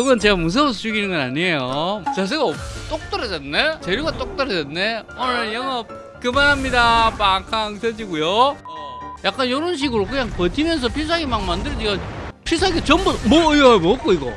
이건 제가 무서워서 죽이는 건 아니에요. 자세가 똑 떨어졌네? 재료가 똑 떨어졌네? 오늘 영업 그만합니다. 빵캉 터지고요. 어, 약간 이런 식으로 그냥 버티면서 필살기 막 만들어지가 필살기 전부 뭐야 먹고 이거.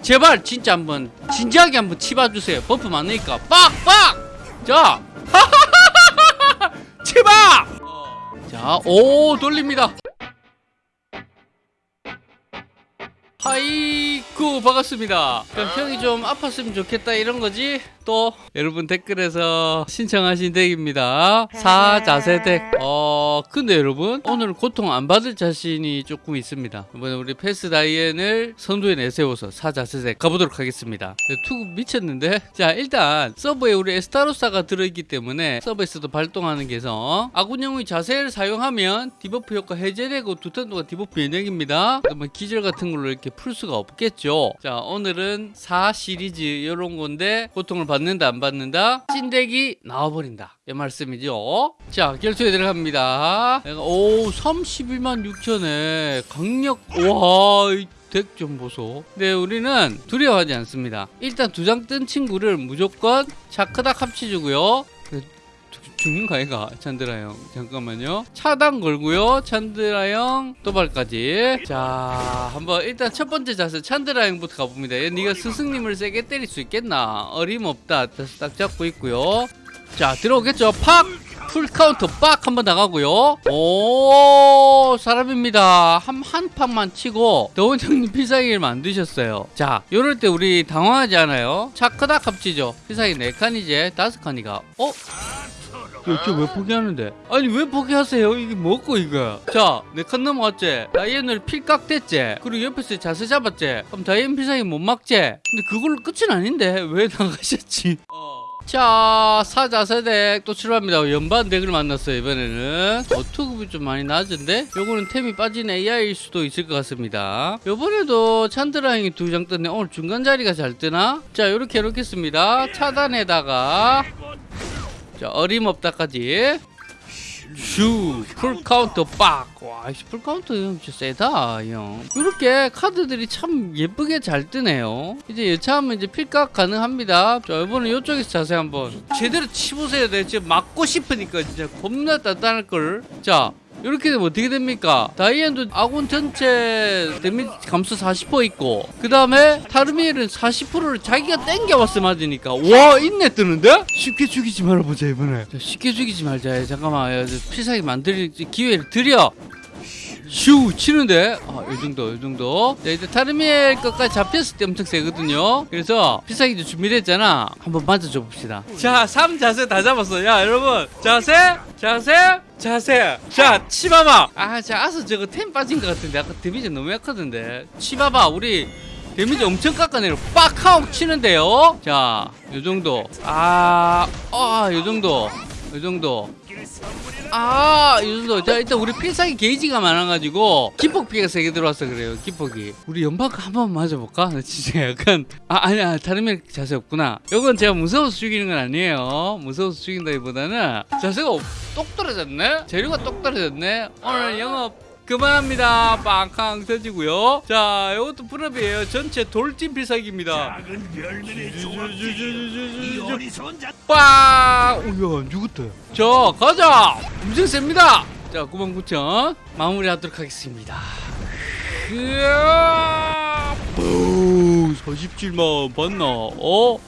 제발 진짜 한번 진지하게 한번 치봐주세요. 버프 많으니까. 빡빡 자. 치봐 자오 돌립니다 하이쿠 반갑습니다. 형이 좀 아팠으면 좋겠다 이런 거지? 또 여러분 댓글에서 신청하신 덱입니다. 사자세 덱. 어 근데 여러분 오늘 고통 안 받을 자신이 조금 있습니다. 이번에 우리 페스 다이앤을 선두에 내세워서 사자세덱 가보도록 하겠습니다. 투구 미쳤는데? 자 일단 서브에 우리 에스타로사가 들어있기 때문에 서브에서도 발동하는 개성 아군 영웅이 자세를 사용하면 debuff 효과 해제되고 두턴 동안 debuff 면역입니다. 뭐 기절 같은 걸로 이렇게 풀 수가 없겠죠? 자 오늘은 4 시리즈 이런 건데 고통을 받는다 안 받는다? 찐덱이 나와버린다 이 말씀이죠? 자 결투에 들어갑니다. 오 31만 6천에 강력 와덱 좀 보소. 근데 우리는 두려워하지 않습니다. 일단 두 장 뜬 친구를 무조건 차크닥 합치주고요. 죽는 거 아이가? 찬드라 형 잠깐만요. 차단 걸고요. 찬드라 형 도발까지. 자 한번 일단 첫 번째 자세 찬드라 형부터 가봅니다. 얘 네가 스승님을 세게 때릴 수 있겠나? 어림없다. 딱 잡고 있고요 자 들어오겠죠 팍 full counter 빡 한번 나가고요 오 사람입니다 한, 한 팍만 치고 더원 형님 필살기를 만드셨어요 자 요럴 때 우리 당황하지 않아요 차크닥 합치죠 필살기 4칸 이제 5칸이가 어? 저왜 포기하는데? 아니 왜 포기하세요? 이게 뭐고 이거? 자, 내칸 넘어왔지? 다이앤을 필깍 됐지? 그리고 옆에서 자세 잡았지? 그럼 다이앤 필살기 못 막지? 근데 그걸로 끝은 아닌데 왜 나가셨지? 어. 자, 사자세덱 또 출발합니다. 연반 덱을 만났어요, 이번에는. 어, 투급이 좀 많이 낮은데? 요거는 템이 빠진 AI일 수도 있을 것 같습니다. 요번에도 찬드라잉이 두 장 떴네. 오늘 중간 자리가 잘 뜨나? 자, 요렇게 해놓겠습니다. 차단에다가 자 어림없다까지 슈 full counter 빡 와 full counter 형 진짜 세다 형. 이렇게 카드들이 참 예쁘게 잘 뜨네요. 이제 여차하면 이제 필각 가능합니다. 자 이번엔 이쪽에서 자세 한번 제대로 치보세요. 내가 지금 맞고 싶으니까 진짜 겁나 단단할 걸 자 이렇게 되면 어떻게 됩니까? 다이앤도 아군 전체 데미지 감소 40% 있고 그 다음에 타르미엘은 40%를 자기가 땡겨왔어 맞으니까 와 있네 뜨는데? 쉽게 죽이지 말아보자 이번에 자, 쉽게 죽이지 말자 잠깐만 피사기 만들 기회를 드려 슈 치는데? 아, 이 정도 이 정도. 자 이제 타르미엘 것까지 잡혔을 때 엄청 세거든요. 그래서 피사기도 준비됐잖아. 한번 맞아줘 봅시다. 자 3자세 다 잡았어. 야 여러분. 자세 자세 자세. 자 치바바. 아자 아서 저거 템 빠진 것 같은데. 아까 데미지 너무 약하던데. 치바바 우리 데미지 엄청 깎아내려. 빡하고 치는데요. 자 요정도. 아아 요정도. 요정도 아, 이 정도. 자, 일단 우리 필살기 게이지가 많아가지고 기폭 피가 세게 들어와서 그래요. 기폭이. 우리 연막 한번 맞아볼까? 나 진짜 약간 아 아니야 다른 자세 없구나. 이건 제가 무서워서 죽이는 건 아니에요. 무서워서 죽인다기보다는 자세가 똑 떨어졌네. 재료가 똑 떨어졌네. 오늘 영업 그만합니다. 빵캉 터지고요. 자, 이것도 풀업이에요. 전체 돌진 필살기입니다. 빵! 우야, 안 죽었다. 자, 가자! 엄청 셉니다. 자, 99,000 마무리하도록 하겠습니다. 으아! 47만 봤나? 어?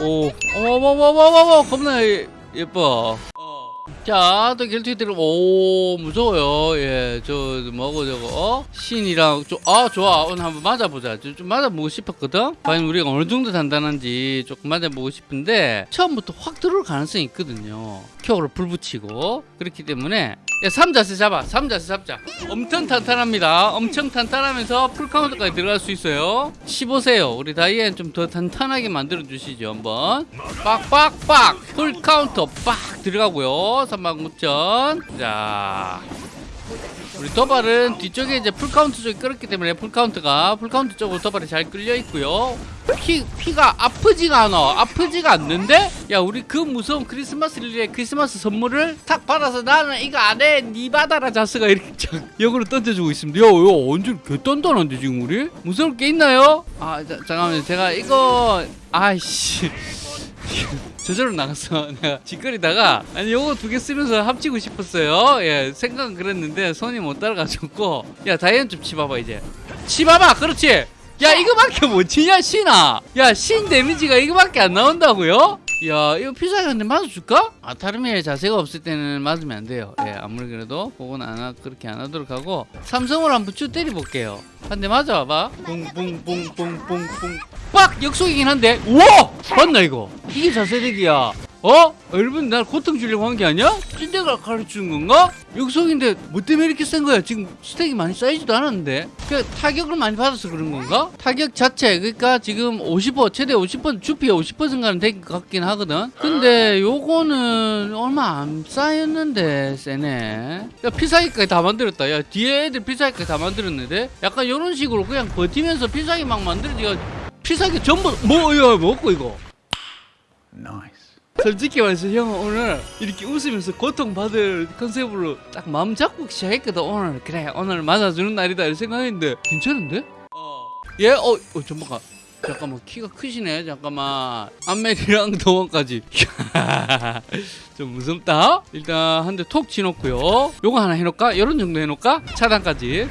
오, 어머머머머머 겁나 예뻐. 자, 또 들어, 오, 무서워요. 예, 저, 뭐고, 저거, 어? 신이랑, 좀, 아, 좋아. 오늘 한번 맞아보자. 좀, 좀 맞아보고 싶었거든? 과연 우리가 어느 정도 단단한지 조금 맞아보고 싶은데, 처음부터 확 들어올 가능성이 있거든요. 켜로 불 붙이고. 그렇기 때문에, 야, 3자세 잡아. 3자세 잡자. 엄청 탄탄합니다. 엄청 탄탄하면서 full counter까지 들어갈 수 있어요. 씹으세요. 우리 다이앤 좀 더 탄탄하게 만들어 주시죠. 한번. 빡빡빡. full counter 빡 들어가고요. 39,000. 자. 우리 도발은 뒤쪽에 이제 full counter 쪽이 끌었기 때문에 full counter가 full counter 쪽으로 도발이 잘 끌려 있고요. 피, 피가 아프지가 않아 아프지가 않는데 야 우리 그 무서운 크리스마스 릴리의 크리스마스 선물을 탁 받아서 나는 이거 안해 니 받아라 자스가 이렇게 쫙 역으로 던져주고 있습니다 야야 완전 개단단한데 지금 우리 무서울 게 있나요? 아 자, 잠깐만요 제가 이거 아이씨 저절로 나갔어. 내가 짓거리다가 아니 요거 두 개 쓰면서 합치고 싶었어요. 예, 생각은 그랬는데 손이 못 따라가지고 야 다이앤 좀 치봐봐 이제. 치봐봐, 그렇지. 야 이거밖에 못 치냐 신아. 야 신 데미지가 이거밖에 안 나온다고요? 야 이거 피자한테 맞아줄까? 아 타르미의 자세가 없을 때는 맞으면 안 돼요. 예, 아무리 그래도 그건 안 하, 그렇게 안 하도록 하고 삼성으로 한번 쭉 때려볼게요. 한 대 맞아봐. 뿡뿡뿡뿡뿡뿡. 빡 역속이긴 한데. 우와 봤나 이거? 이게 자세대기야. 어? 여러분 날 고통 주려고 한 게 아니야? 찐대가 가르치는 건가? 역속인데 뭐 때문에 이렇게 센 거야? 지금 스택이 많이 쌓이지도 않았는데. 그 타격을 많이 받아서 그런 건가? 타격 자체 그러니까 지금 50% 최대 50% 주피에 50%가는 될것 같긴 하거든. 근데 요거는 얼마 안 쌓였는데 세네. 야 피사기까지 다 만들었다. 야 뒤에 애들 피사기까지 다 만들었는데. 약간 요런 식으로 그냥 버티면서 피사기 막 만들어지가 피사기 전부 뭐야 먹고 이거 솔직히 말해서 형 오늘 이렇게 웃으면서 고통받을 컨셉으로 딱 마음 잡고 시작했거든 오늘 그래 오늘 맞아주는 날이다 이렇게 생각했는데 괜찮은데? 어. 예? 어, 어 잠깐만 잠깐만 키가 크시네 잠깐만 안멜이랑 동원까지 좀 무섭다 일단 한 대 톡 치놓고요 요거 하나 해놓을까? 요런 정도 해놓을까? 차단까지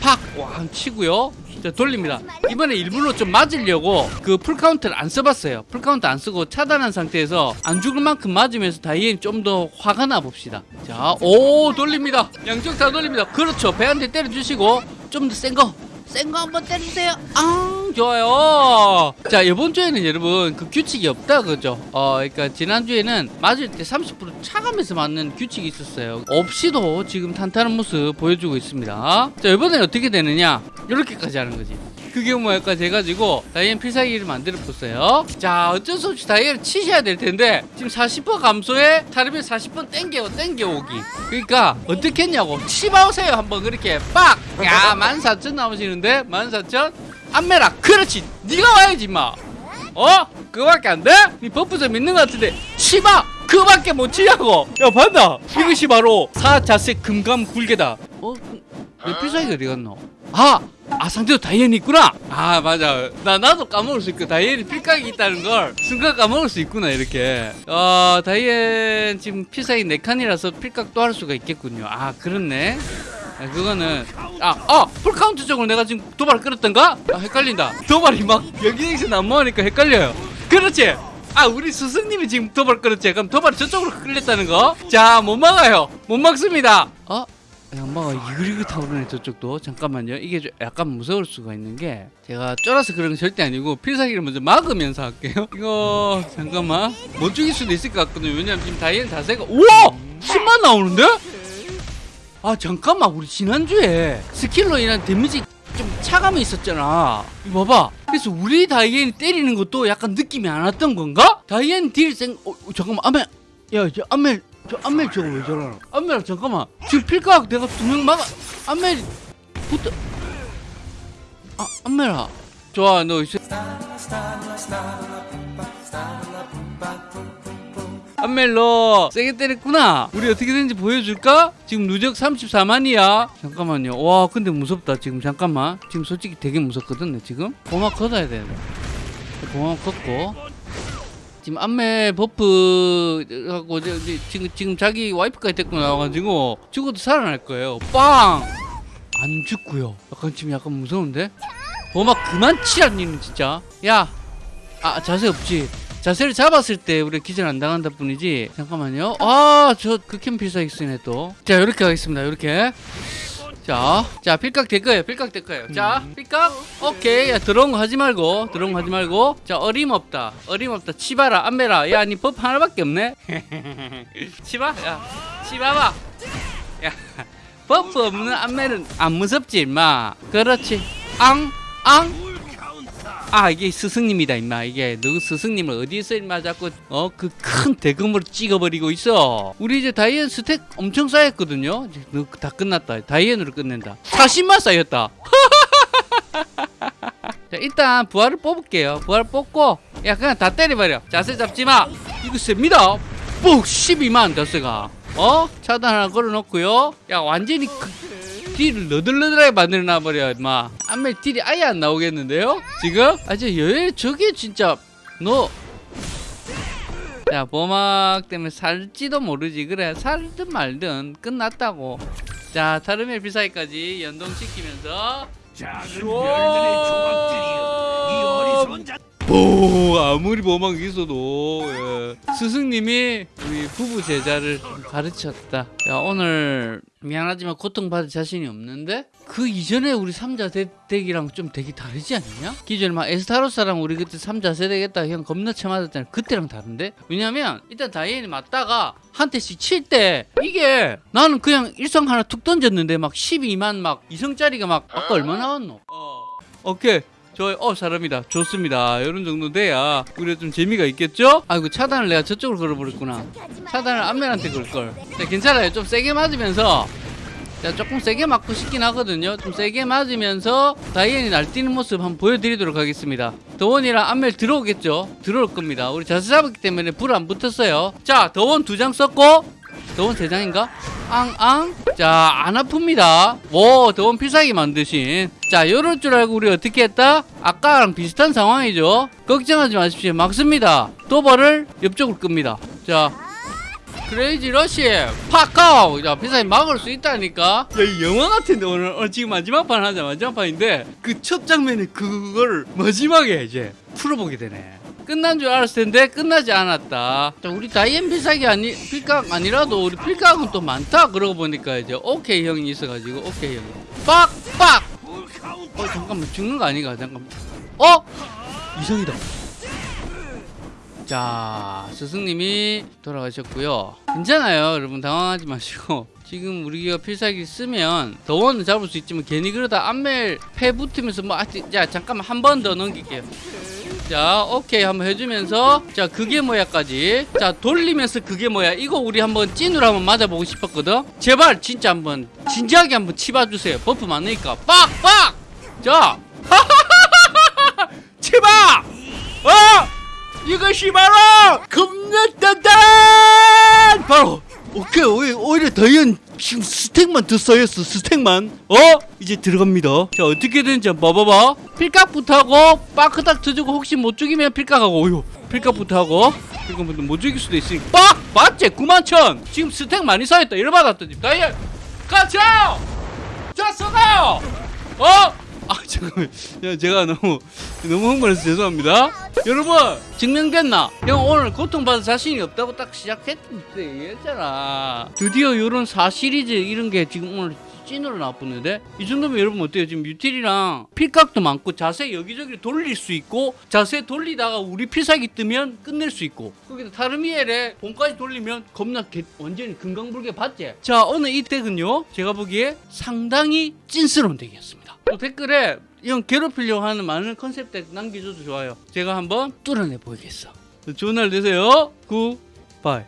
팍왕 치고요. 자 돌립니다. 이번에 일부러 좀 맞으려고 그 full counter를 안 써봤어요. full counter 안 쓰고 차단한 상태에서 안 죽을 만큼 맞으면서 다이앤 좀 더 화가 나 봅시다. 자오 돌립니다. 양쪽 다 돌립니다. 그렇죠. 배한테 때려주시고 좀 더 센거 센 거 한번 때려주세요. 아 좋아요. 자 이번 주에는 여러분 그 규칙이 없다 그죠? 어 그러니까 지난주에는 맞을 때 30% 차감해서 맞는 규칙이 있었어요. 없이도 지금 탄탄한 모습 보여주고 있습니다. 자 이번엔 어떻게 되느냐? 이렇게까지 하는 거지 그게 뭐까지 해가지고 다이앤 필살기를 만들어 봤어요 자 어쩔 수 없이 다이앤을 치셔야 될 텐데 지금 40% 감소에 타르미엘 40% 땡겨 땡겨오기 그러니까 어떻게 했냐고 치바오세요 한번 그렇게 빡야 14,000 나오시는데 14,000 안메라 그렇지 네가 와야지 마 어? 그거밖에 안 돼? 네 buff 좀 있는 것 같은데 치바 그거밖에 못 치냐고 야 봤나? 이것이 바로 사자세 금감 굴개다 어? 내 필살기 어디 갔노? 아! 아 상대도 다이앤이 있구나. 아 맞아. 나 나도 까먹을 수 있고 다이앤이 필각이 있다는 걸 순간 까먹을 수 있구나 이렇게. 어 다이앤 지금 필살기 4칸이라서 필각도 할 수가 있겠군요. 아 그렇네. 아, 그거는 아, 아 full counter 쪽으로 내가 지금 도발 끌었던가? 아 헷갈린다. 도발이 막 여기저기서 난무하니까 헷갈려요. 그렇지? 아 우리 스승님이 지금 도발 끌었지. 그럼 도발이 저쪽으로 끌렸다는 거 자 못 막아요. 못 막습니다. 어? 양마가 이글이글하고 그러네 저쪽도. 잠깐만요. 이게 좀 약간 무서울 수가 있는 게 제가 쫄아서 그런 건 절대 아니고 필살기를 먼저 막으면서 할게요. 이거 잠깐만. 못 죽일 수도 있을 것 같거든요. 왜냐면 지금 다이앤 자세가 우와! 10만 나오는데? 아 잠깐만. 우리 지난주에 skill로 인한 데미지 좀 차감이 있었잖아. 이거 봐봐. 그래서 우리 다이앤이 때리는 것도 약간 느낌이 안 왔던 건가? 다이앤 딜 생 어, 어, 잠깐만. 아멜 야저 아멜 저 안멜 저거 왜 저러나? 안멜 잠깐만. 지금 필각 내가 두 명 막아. 안멜 붙어. 아 안멜아. 좋아 너 이제. 안멜 너 세게 때렸구나. 우리 어떻게 되는지 보여줄까? 지금 누적 34만이야. 잠깐만요. 와 근데 무섭다. 지금 잠깐만. 지금 솔직히 되게 무섭거든 내 지금. 보막 걷어야 돼. 보막 걷고 지금 안매 buff 하고 저- 저- 지금 지금 자기 와이프까지 데리고 나와가지고 죽어도 살아날 거예요. 빵! 안 죽고요. 약간 지금 약간 무서운데? 보막 그만 치라 니는 진짜. 야, 아 자세 없지. 자세를 잡았을 때 우리 기절 안 당한다 뿐이지. 잠깐만요. 아, 저 극혐 필살기 쓰네 또. 자, 이렇게 하겠습니다. 이렇게. 자, 자, 필각 될 거예요. 필각 될 거예요. 자, 필각. 오케이. 야, 들어온 거 하지 말고, 들어온 거 하지 말고. 자, 어림없다. 어림없다. 치바라, 안메라. 야, 니 buff 하나밖에 없네. 치바, 야, 치바봐. 야, buff 없는 안메는 안 무섭지, 임마. 그렇지. 앙, 앙. 아 이게 스승님이다 임마. 이게 누구 스승님을 어디서 임마 자꾸 어 그 큰 대금으로 찍어버리고 있어. 우리 이제 다이앤 stack 엄청 쌓였거든요. 이제 너다 끝났다. 다이앤으로 끝낸다. 40만 쌓였다. 자 일단 부활을 뽑을게요. 부활 뽑고 야 그냥 다 때려버려. 자세 잡지마. 이거 셉니다. ปุ๊ 12만 자세가. 어? 차단 하나 걸어놓고요. 야 완전히 그, 딜을 너덜너덜하게 만들어놔 버려 임마 안멜 딜이 아예 안 나오겠는데요 지금? 아저 여기 저게 진짜 너 자, 보막 때문에 살지도 모르지. 그래, 살든 말든 끝났다고. 자, 타르멜 필살기까지 연동시키면서 오, 아무리 보막 있어도 예. 스승님이 우리 부부 제자를 가르쳤다. 야, 오늘 미안하지만 고통받을 자신이 없는데 그 이전에 우리 삼자 덱이랑 좀 되게 다르지 않냐? 기존에 막 에스타로스랑 우리 그때 삼자 세대겠다 형 겁나 쳐맞았잖아. 그때랑 다른데? 왜냐면 일단 다이앤이 맞다가 한 대씩 칠 때 이게 나는 그냥 일성 하나 툭 던졌는데 막 12만 막 이성짜리가 막 아까 얼마 나왔노? 어. 오케이. 저, 어, 사람이다. 좋습니다. 이런 정도 돼야 우리가 좀 재미가 있겠죠? 아이고, 차단을 내가 저쪽으로 걸어버렸구나. 차단을 안면한테 걸걸. 자, 괜찮아요. 좀 세게 맞으면서. 자, 조금 세게 맞고 싶긴 하거든요. 좀 세게 맞으면서 다이앤이 날뛰는 모습 한번 보여드리도록 하겠습니다. 더원이랑 안멜 들어오겠죠? 들어올 겁니다. 우리 자세 잡았기 때문에 불 안 붙었어요. 자, 더원 두 장 썼고, 더원 세 장인가? 앙 앙. 자, 안 아픕니다. 오, 더원 필살기 만드신. 자, 요럴 줄 알고 우리 어떻게 했다? 아까랑 비슷한 상황이죠. 걱정하지 마십시오. 막습니다. 도발을 옆쪽으로 끕니다. 자, 크레이지 러시 파카오 자 비싸게 막을 수 있다니까 야이 영화 같은데 오늘 어, 지금 마지막 판 하자 마지막 판인데 그 첫 장면에 그걸 마지막에 이제 풀어보게 되네 끝난 줄 알았을 텐데 끝나지 않았다 자, 우리 다이앤 필살기 아니 필각 아니라도 우리 필각은 또 많다 그러고 보니까 이제 오케이 형이 있어가지고 오케이 형이 빡빡 어 잠깐만. 죽는 거 아니가? 잠깐만. 어? 이성이다. 자 스승님이 돌아가셨고요. 괜찮아요. 여러분 당황하지 마시고. 지금 우리가 필살기 쓰면 더원은 잡을 수 있지만 괜히 그러다 안멜 패 붙으면서 뭐 아, 자 잠깐만. 한 번 더 넘길게요. 자 오케이. 한번 해주면서. 자 그게 뭐야까지. 자 돌리면서 그게 뭐야. 이거 우리 한번 찐으로 한번 맞아보고 싶었거든? 제발 진짜 한번 진지하게 한번 치봐주세요. 버프 많으니까. 빡빡 자 치봐 어? 이것이 바로 겁나 단단! 바로! 오케이 오히려, 더현 지금 스택만 더 쌓였어 스택만. 어? 이제 들어갑니다. 자 어떻게든지 한번 봐봐봐. 필각부터 하고 빠크닥 터주고 혹시 못 죽이면 필각하고 오유 필각부터 하고 필각부터 못 죽일 수도 있으니 빡 맞지? 91,000 지금 스택 많이 쌓였다. 열받았더니. 다이얼! 가자! 자 써가요! 어? 아 잠깐만. 야 제가 너무 너무 흥분해서 죄송합니다. 여러분 증명됐나? 형 오늘 고통받을 자신이 없다고 딱 시작했는데 얘기했잖아. 드디어 이런 4시리즈 이런 게 지금 오늘 찐으로 나쁘는데 이 정도면 여러분 어때요? 지금 유틸이랑 필각도 많고 자세 여기저기 돌릴 수 있고 자세 돌리다가 우리 필살기 뜨면 끝낼 수 있고 거기다 타르미엘에 본까지 돌리면 겁나 개, 완전히 금강불개 봤지? 자 오늘 이 덱은요 제가 보기에 상당히 찐스러운 덱이었습니다 또 댓글에 형 괴롭히려고 하는 많은 컨셉 덱 남겨줘도 좋아요. 제가 한번 뚫어내 보이겠어. 좋은 날 되세요. 굿바이